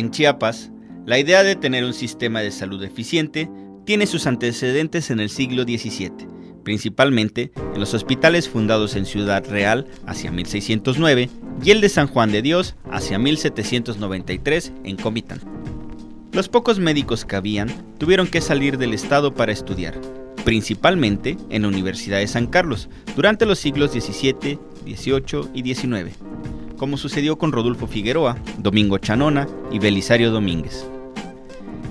En Chiapas, la idea de tener un sistema de salud eficiente tiene sus antecedentes en el siglo XVII, principalmente en los hospitales fundados en Ciudad Real hacia 1609 y el de San Juan de Dios hacia 1793 en Comitán. Los pocos médicos que habían tuvieron que salir del estado para estudiar, principalmente en la Universidad de San Carlos, durante los siglos XVII, XVIII y XIX, como sucedió con Rodolfo Figueroa, Domingo Chanona y Belisario Domínguez.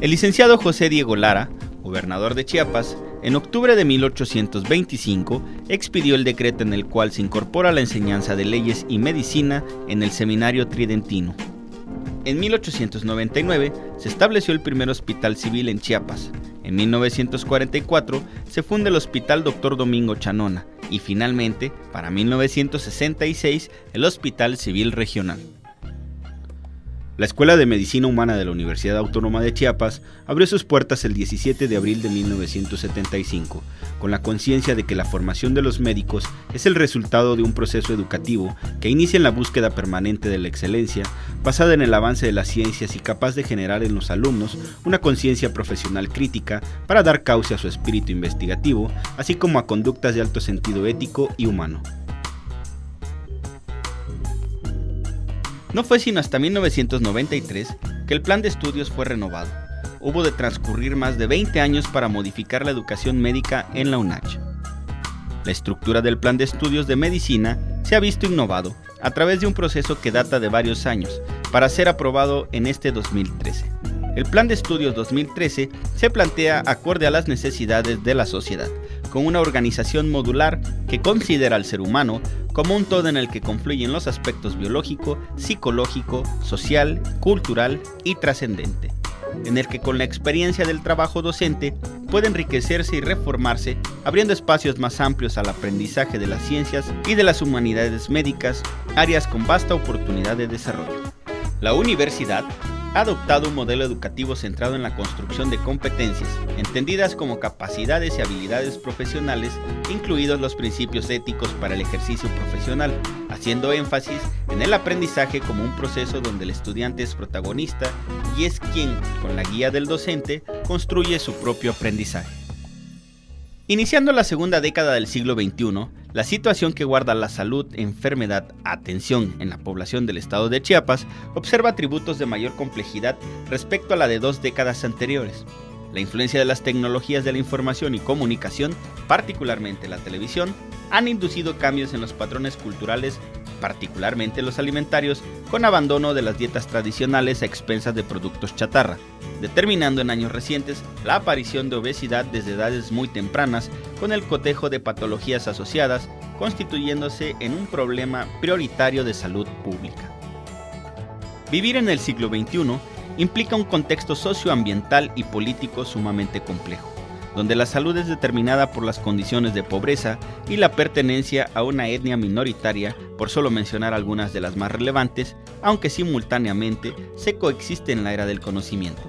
El licenciado José Diego Lara, gobernador de Chiapas, en octubre de 1825 expidió el decreto en el cual se incorpora la enseñanza de leyes y medicina en el seminario tridentino. En 1899 se estableció el primer hospital civil en Chiapas. En 1944 se funda el Hospital Dr. Domingo Chanona y finalmente, para 1966, el Hospital Civil Regional. La Escuela de Medicina Humana de la Universidad Autónoma de Chiapas abrió sus puertas el 17 de abril de 1975, con la conciencia de que la formación de los médicos es el resultado de un proceso educativo que inicia en la búsqueda permanente de la excelencia, basada en el avance de las ciencias y capaz de generar en los alumnos una conciencia profesional crítica para dar cauce a su espíritu investigativo, así como a conductas de alto sentido ético y humano. No fue sino hasta 1993 que el plan de estudios fue renovado. Hubo de transcurrir más de 20 años para modificar la educación médica en la UNACH. La estructura del plan de estudios de medicina se ha visto innovado a través de un proceso que data de varios años para ser aprobado en este 2013. El plan de estudios 2013 se plantea acorde a las necesidades de la sociedad, con una organización modular que considera al ser humano como un todo en el que confluyen los aspectos biológico, psicológico, social, cultural y trascendente, en el que con la experiencia del trabajo docente puede enriquecerse y reformarse, abriendo espacios más amplios al aprendizaje de las ciencias y de las humanidades médicas, áreas con vasta oportunidad de desarrollo. La universidad ha adoptado un modelo educativo centrado en la construcción de competencias, entendidas como capacidades y habilidades profesionales, incluidos los principios éticos para el ejercicio profesional, haciendo énfasis en el aprendizaje como un proceso donde el estudiante es protagonista y es quien, con la guía del docente, construye su propio aprendizaje. Iniciando la segunda década del siglo XXI, la situación que guarda la salud, enfermedad, atención en la población del estado de Chiapas observa atributos de mayor complejidad respecto a la de dos décadas anteriores. La influencia de las tecnologías de la información y comunicación, particularmente la televisión, han inducido cambios en los patrones culturales, particularmente los alimentarios, con abandono de las dietas tradicionales a expensas de productos chatarra, determinando en años recientes la aparición de obesidad desde edades muy tempranas con el cotejo de patologías asociadas, constituyéndose en un problema prioritario de salud pública. Vivir en el siglo XXI implica un contexto socioambiental y político sumamente complejo, donde la salud es determinada por las condiciones de pobreza y la pertenencia a una etnia minoritaria, por solo mencionar algunas de las más relevantes, aunque simultáneamente se coexiste en la era del conocimiento.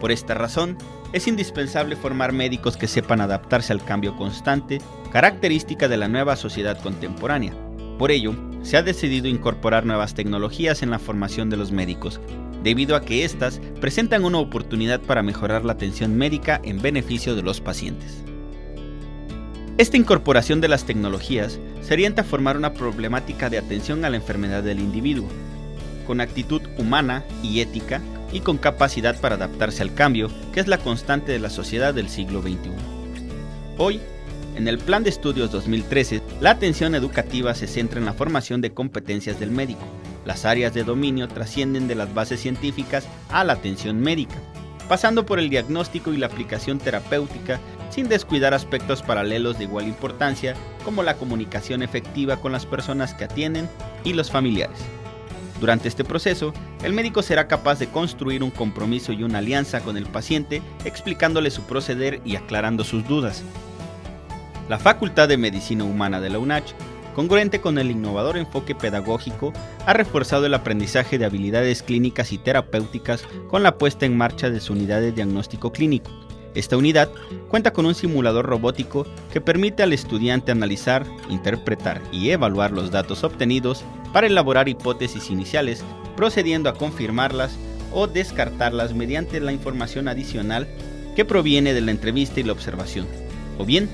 Por esta razón, es indispensable formar médicos que sepan adaptarse al cambio constante, característica de la nueva sociedad contemporánea. Por ello, se ha decidido incorporar nuevas tecnologías en la formación de los médicos, debido a que éstas presentan una oportunidad para mejorar la atención médica en beneficio de los pacientes. Esta incorporación de las tecnologías se orienta a formar una problemática de atención a la enfermedad del individuo, con actitud humana y ética y con capacidad para adaptarse al cambio, que es la constante de la sociedad del siglo XXI. Hoy, en el Plan de Estudios 2013, la atención educativa se centra en la formación de competencias del médico. Las áreas de dominio trascienden de las bases científicas a la atención médica, pasando por el diagnóstico y la aplicación terapéutica sin descuidar aspectos paralelos de igual importancia como la comunicación efectiva con las personas que atienden y los familiares. Durante este proceso, el médico será capaz de construir un compromiso y una alianza con el paciente, explicándole su proceder y aclarando sus dudas. La Facultad de Medicina Humana de la UNACH, congruente con el innovador enfoque pedagógico, ha reforzado el aprendizaje de habilidades clínicas y terapéuticas con la puesta en marcha de su unidad de diagnóstico clínico. Esta unidad cuenta con un simulador robótico que permite al estudiante analizar, interpretar y evaluar los datos obtenidos para elaborar hipótesis iniciales, procediendo a confirmarlas o descartarlas mediante la información adicional que proviene de la entrevista y la observación, o bien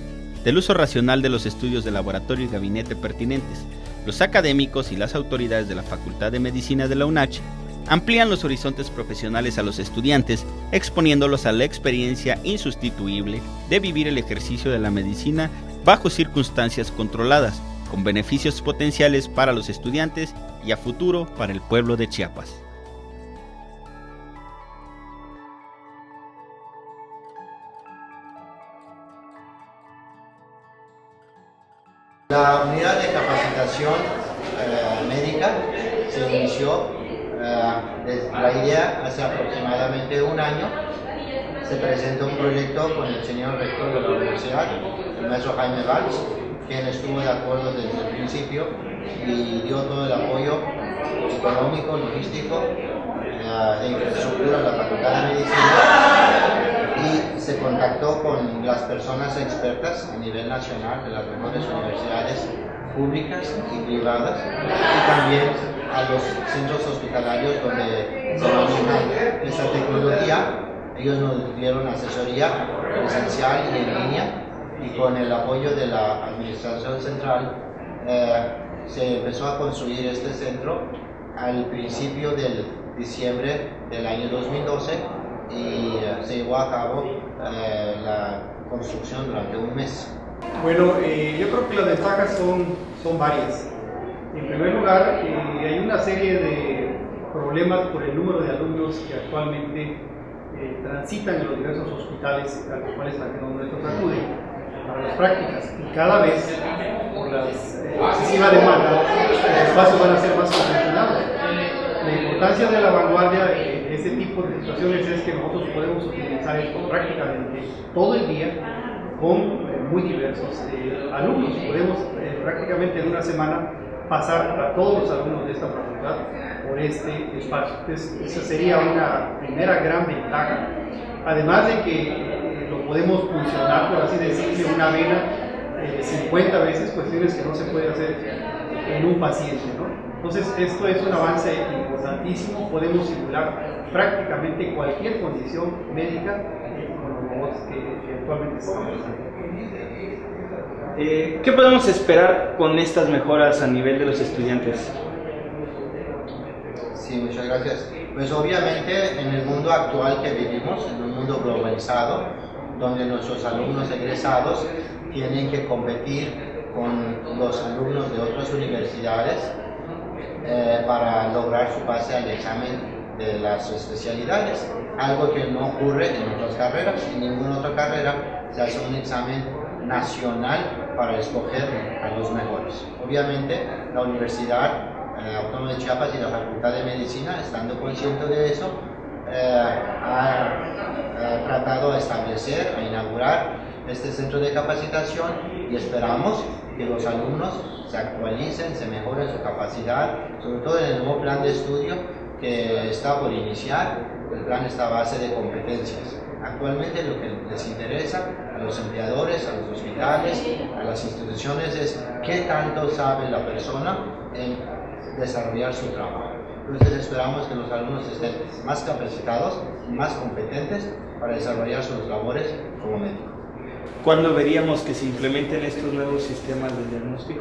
del uso racional de los estudios de laboratorio y gabinete pertinentes. Los académicos y las autoridades de la Facultad de Medicina de la UNACH amplían los horizontes profesionales a los estudiantes, exponiéndolos a la experiencia insustituible de vivir el ejercicio de la medicina bajo circunstancias controladas, con beneficios potenciales para los estudiantes y a futuro para el pueblo de Chiapas. La unidad de capacitación eh, médica se inició desde la idea hace aproximadamente un año. Se presentó un proyecto con el señor rector de la universidad, el maestro Jaime Valls, quien estuvo de acuerdo desde el principio y dio todo el apoyo económico, logístico, de infraestructura a la Facultad de Medicina se contactó con las personas expertas a nivel nacional de las mejores universidades públicas y privadas y también a los centros hospitalarios donde se maneja esta tecnología. Ellos nos dieron asesoría presencial y en línea y con el apoyo de la Administración Central eh, se empezó a construir este centro al principio del diciembre del año 2012 y eh, se llevó a cabo eh, la construcción durante un mes. Bueno, yo creo que las ventajas son, son varias. En primer lugar, hay una serie de problemas por el número de alumnos que actualmente transitan en los diversos hospitales a los cuales algunos nuestros acuden para las prácticas y cada vez por la excesiva demanda los espacios van a ser más congestionados. La importancia de la vanguardia de este tipo de situaciones es que nosotros podemos utilizar esto prácticamente todo el día con eh, muy diversos eh, alumnos. Podemos eh, prácticamente en una semana pasar a todos los alumnos de esta facultad por este espacio. Entonces, esa sería una primera gran ventaja. Además de que podemos funcionar, por así decirlo, una vena eh, 50 veces, cuestiones que no se puede hacer en un paciente. ¿no? Entonces, esto es un avance importantísimo, podemos simular prácticamente cualquier condición médica con los robots que, actualmente estamos eh, ¿Qué podemos esperar con estas mejoras a nivel de los estudiantes? Sí, muchas gracias. Pues obviamente en el mundo actual que vivimos, en un mundo globalizado, donde nuestros alumnos egresados tienen que competir con los alumnos de otras universidades eh, para lograr su pase al examen de las especialidades, algo que no ocurre en otras carreras, en ninguna otra carrera se hace un examen nacional para escoger a los mejores. Obviamente la Universidad eh, Autónoma de Chiapas y la Facultad de Medicina, estando consciente de eso, eh, ha, tratado de establecer, a inaugurar este centro de capacitación y esperamos que los alumnos se actualicen, se mejoren su capacidad, sobre todo en el nuevo plan de estudio que está por iniciar, el plan está a base de competencias. Actualmente lo que les interesa a los empleadores, a los hospitales, a las instituciones es qué tanto sabe la persona en desarrollar su trabajo. Entonces esperamos que los alumnos estén más capacitados y más competentes para desarrollar sus labores como médicos. ¿Cuándo veríamos que se implementen estos nuevos sistemas de diagnóstico?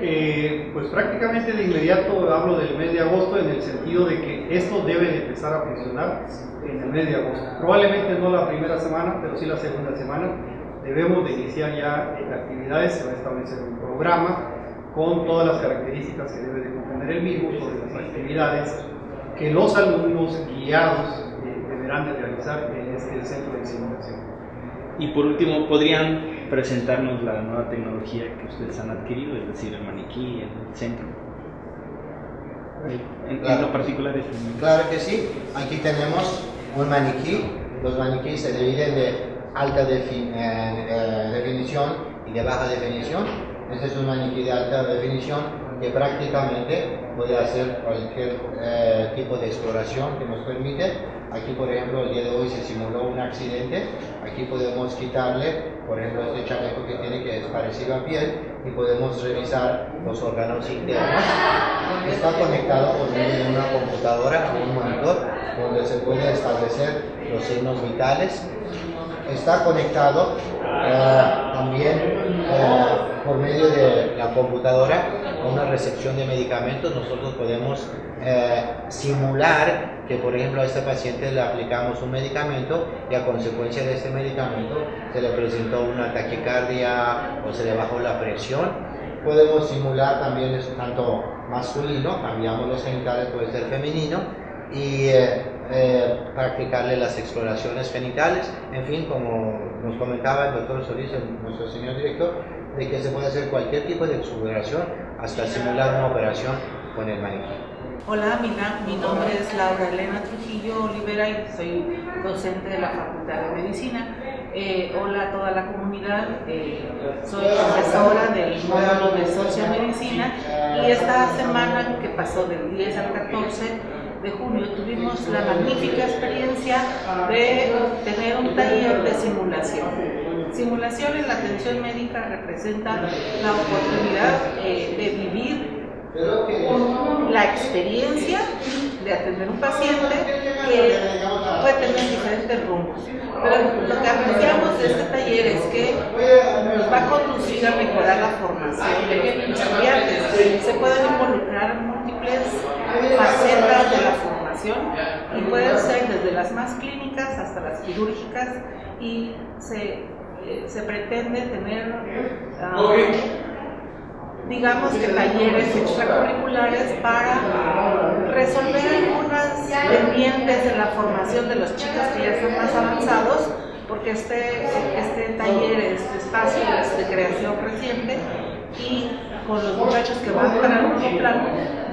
Eh, pues prácticamente de inmediato hablo del mes de agosto en el sentido de que esto debe de empezar a funcionar en el mes de agosto. Probablemente no la primera semana, pero sí la segunda semana. Debemos de iniciar ya actividades, se va a establecer un programa con todas las características que debe de contener el mismo sobre las actividades que los alumnos guiados eh, deberán de realizar en este centro de simulación. Y por último, ¿podrían presentarnos la nueva tecnología que ustedes han adquirido, es decir, el maniquí, el centro? En, claro. lo particular es Claro que sí, aquí tenemos un maniquí, los maniquíes se dividen de alta eh, eh, definición y de baja definición este es un maniquí de alta definición que prácticamente puede hacer cualquier eh, tipo de exploración que nos permite. Aquí, por ejemplo, el día de hoy se simuló un accidente. Aquí podemos quitarle, por ejemplo, este chaleco que tiene que es parecido a piel y podemos revisar los órganos internos. Está conectado por medio de una computadora a un monitor donde se puede establecer los signos vitales. Está conectado eh, también eh, por medio de la computadora a una recepción de medicamentos. Nosotros podemos eh, simular que, por ejemplo, a este paciente le aplicamos un medicamento y a consecuencia de este medicamento se le presentó una taquicardia o se le bajó la presión. Podemos simular también es tanto masculino, cambiamos los genitales, puede ser femenino, y eh, eh, practicarle las exploraciones genitales, en fin, como nos comentaba el doctor Solís, nuestro señor director, de que se puede hacer cualquier tipo de exploración hasta simular una operación con el maniquí. Hola, mi, mi, nombre es Laura Elena Trujillo Olivera y soy docente de la Facultad de Medicina. Eh, hola a toda la comunidad, eh, soy profesora del módulo de Sociomedicina y esta semana que pasó del 10 al 14 de junio tuvimos la magnífica experiencia de tener un taller de simulación. Simulación en la atención médica representa la oportunidad eh, de vivir la experiencia de atender un paciente que puede tener diferentes rumbos. Pero lo que apreciamos de este taller es que nos va a conducir a mejorar la formación de los estudiantes. Se pueden involucrar múltiples facetas de la formación y pueden ser desde las más clínicas hasta las quirúrgicas y se, eh, se pretende tener uh, digamos que talleres extracurriculares para resolver algunas pendientes de la formación de los chicos que ya están más avanzados, porque este, este taller, este espacio es de creación reciente y con los muchachos que van para el último plano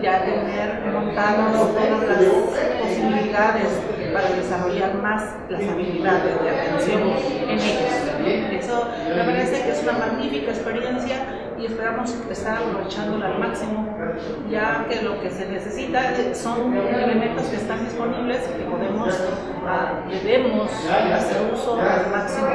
ya tener montadas todas las posibilidades para desarrollar más las habilidades de atención en ellos. Eso me parece que es una magnífica experiencia y esperamos estar aprovechándola al máximo, ya que lo que se necesita son elementos que están disponibles y que podemos, uh, debemos hacer uso al máximo.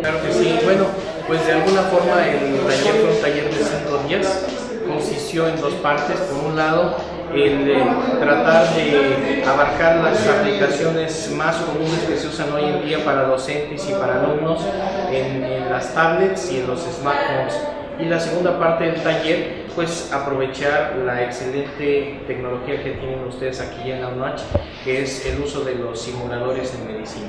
Claro que sí, bueno, pues de alguna forma el taller fue un taller de cinco días, consistió en dos partes, por un lado el eh, tratar de abarcar las aplicaciones más comunes que se usan hoy en día para docentes y para alumnos en, en las tablets y en los smartphones. Y la segunda parte del taller, pues aprovechar la excelente tecnología que tienen ustedes aquí en la UNACH, que es el uso de los simuladores en medicina.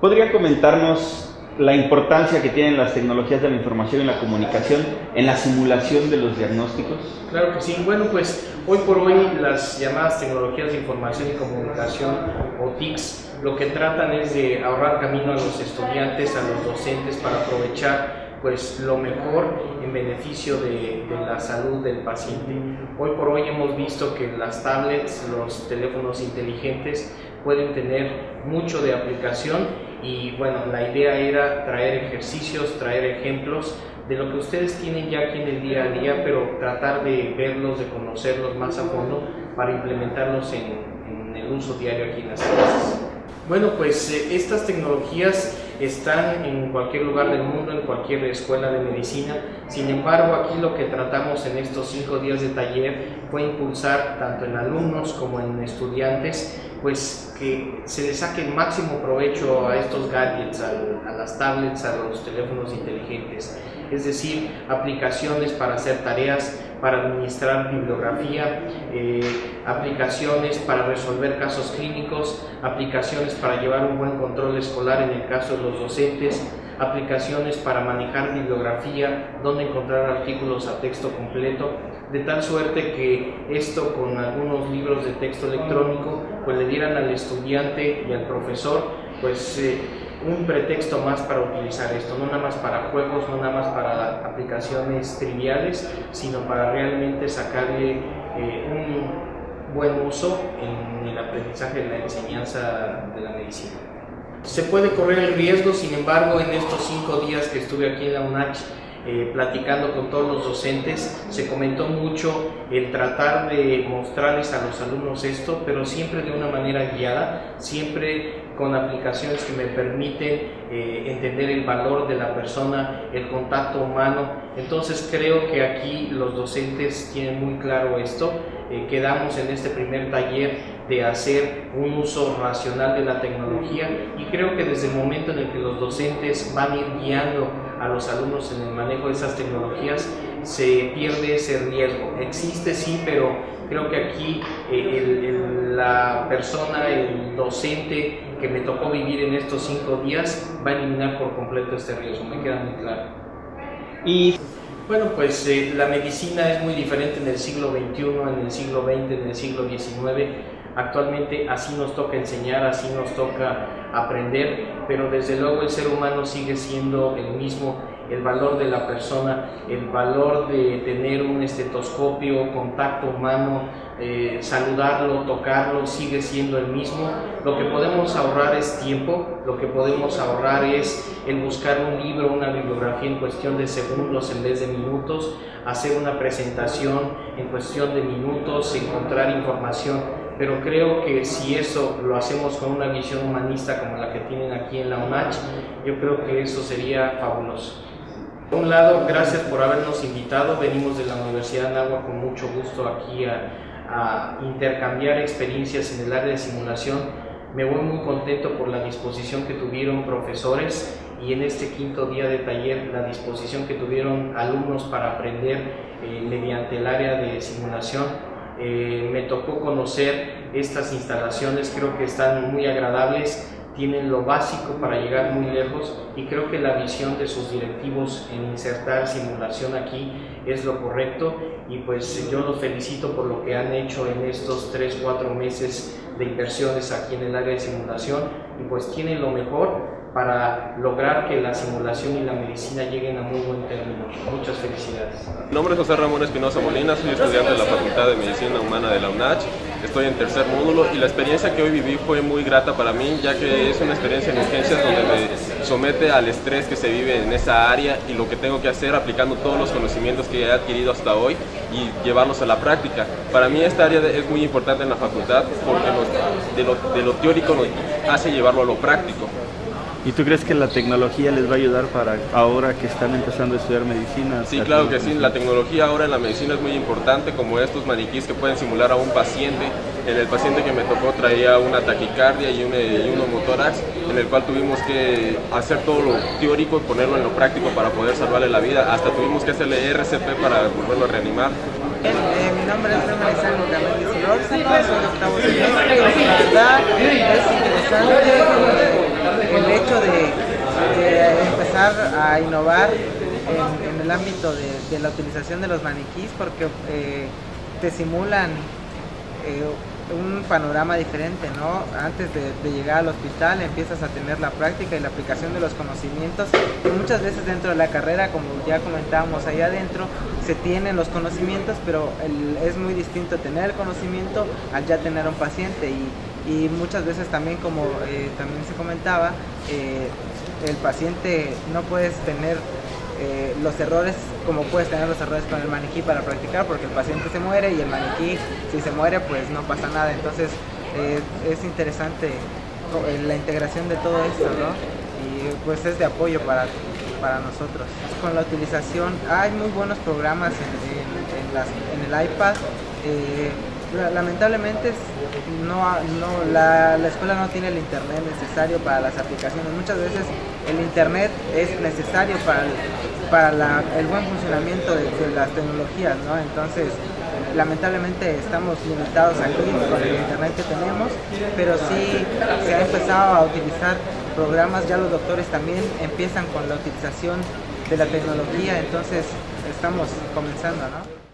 ¿Podría comentarnos la importancia que tienen las tecnologías de la información y la comunicación en la simulación de los diagnósticos? Claro que sí. Bueno, pues hoy por hoy las llamadas tecnologías de información y comunicación o TICs lo que tratan es de ahorrar camino a los estudiantes, a los docentes para aprovechar pues lo mejor en beneficio de, de, la salud del paciente. Hoy por hoy hemos visto que las tablets, los teléfonos inteligentes pueden tener mucho de aplicación y bueno, la idea era traer ejercicios, traer ejemplos de lo que ustedes tienen ya aquí en el día a día, pero tratar de verlos, de conocerlos más a fondo para implementarlos en, el uso diario aquí en las clases. Bueno, pues eh, estas tecnologías están en cualquier lugar del mundo, en cualquier escuela de medicina. Sin embargo, aquí lo que tratamos en estos cinco días de taller fue impulsar tanto en alumnos como en estudiantes, pues que se les saque el máximo provecho a estos gadgets, a, a las tablets, a los teléfonos inteligentes. Es decir, aplicaciones para hacer tareas, para administrar bibliografía, eh, aplicaciones para resolver casos clínicos, aplicaciones para llevar un buen control escolar en el caso de los docentes, aplicaciones para manejar bibliografía, donde encontrar artículos a texto completo, de tal suerte que esto con algunos libros de texto electrónico pues le dieran al estudiante y al profesor pues eh, un pretexto más para utilizar esto, no nada más para juegos, no nada más para aplicaciones triviales, sino para realmente sacarle eh, un buen uso en el aprendizaje de la enseñanza de la medicina. Se puede correr el riesgo, sin embargo, en estos cinco días que estuve aquí en la UNACH, eh, platicando con todos los docentes, se comentó mucho el tratar de mostrarles a los alumnos esto, pero siempre de una manera guiada, siempre con aplicaciones que me permiten eh, entender el valor de la persona, el contacto humano. Entonces creo que aquí los docentes tienen muy claro esto. Eh, quedamos en este primer taller de hacer un uso racional de la tecnología y creo que desde el momento en el que los docentes van a ir guiando a los alumnos en el manejo de esas tecnologías, se pierde ese riesgo. Existe sí, pero creo que aquí eh, la persona, el docente que me tocó vivir en estos cinco días va a eliminar por completo este riesgo, me queda muy claro. Y bueno, pues eh, la medicina es muy diferente en el siglo XXI, en el siglo XX, en el siglo XIX. Actualmente así nos toca enseñar, así nos toca aprender, pero desde luego el ser humano sigue siendo el mismo el valor de la persona, el valor de tener un estetoscopio, contacto humano, eh, saludarlo, tocarlo, sigue siendo el mismo. Lo que podemos ahorrar es tiempo, lo que podemos ahorrar es el buscar un libro, una bibliografía en cuestión de segundos en vez de minutos, hacer una presentación en cuestión de minutos, encontrar información pero creo que si eso lo hacemos con una visión humanista como la que tienen aquí en la UNACH, yo creo que eso sería fabuloso. Por un lado, gracias por habernos invitado. Venimos de la Universidad de Agua con mucho gusto aquí a, intercambiar experiencias en el área de simulación. Me voy muy contento por la disposición que tuvieron profesores y en este quinto día de taller la disposición que tuvieron alumnos para aprender eh, mediante el área de simulación. Eh, me tocó conocer estas instalaciones, creo que están muy agradables tienen lo básico para llegar muy lejos y creo que la visión de sus directivos en insertar simulación aquí es lo correcto y pues yo los felicito por lo que han hecho en estos 3-4 meses de inversiones aquí en el área de simulación y pues tienen lo mejor para lograr que la simulación y la medicina lleguen a muy buen término. Muchas felicidades. Mi nombre es José Ramón Espinosa Molina, soy estudiante de la Facultad de Medicina Humana de la UNACH, estoy en tercer módulo y la experiencia que hoy viví fue muy grata para mí, ya que es una experiencia en urgencias donde me somete al estrés que se vive en esa área y lo que tengo que hacer aplicando todos los conocimientos que he adquirido hasta hoy y llevarlos a la práctica. Para mí esta área es muy importante en la facultad porque de, lo, de lo teórico nos hace llevarlo a lo práctico. ¿Y tú crees que la tecnología les va a ayudar para ahora que están empezando a estudiar medicina? Sí, claro que sí. La tecnología ahora en la medicina es muy importante, como estos maniquís que pueden simular a un paciente. En el paciente que me tocó traía una taquicardia y un, y un homotórax, en el cual tuvimos que hacer todo lo teórico y ponerlo en lo práctico para poder salvarle la vida. Hasta tuvimos que hacerle RCP para volverlo a reanimar. Eh, mi nombre es Marisol Ramírez soy de octavo semestre y la verdad es interesante el hecho de, empezar a innovar en, el ámbito de, la utilización de los maniquís porque eh, te simulan eh, un panorama diferente, ¿no? Antes de, llegar al hospital empiezas a tener la práctica y la aplicación de los conocimientos. muchas veces dentro de la carrera, como ya comentábamos ahí adentro, se tienen los conocimientos, pero es muy distinto tener el conocimiento al ya tener un paciente y, y muchas veces también como eh, también se comentaba eh, el paciente no puedes tener eh, los errores como puedes tener los errores con el maniquí para practicar porque el paciente se muere y el maniquí si se muere pues no pasa nada. Entonces es interesante la integración de todo esto ¿no? y pues es de apoyo para, para nosotros. Con la utilización hay muy buenos programas en, en el iPad. Lamentablemente no, no la, escuela no tiene el internet necesario para las aplicaciones. Muchas veces el internet es necesario para, para el buen funcionamiento de, las tecnologías, ¿no? Entonces, lamentablemente estamos limitados aquí con el internet que tenemos, pero sí se ha empezado a utilizar programas, ya los doctores también empiezan con la utilización de la tecnología, entonces estamos comenzando, ¿no?